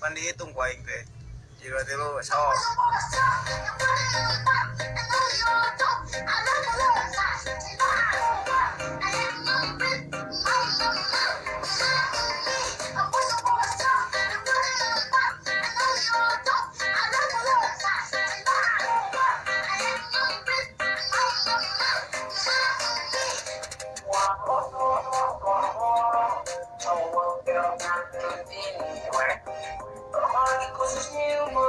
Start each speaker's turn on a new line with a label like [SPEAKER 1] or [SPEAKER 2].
[SPEAKER 1] pan dihitung ku aing teh jilu tilu
[SPEAKER 2] This is new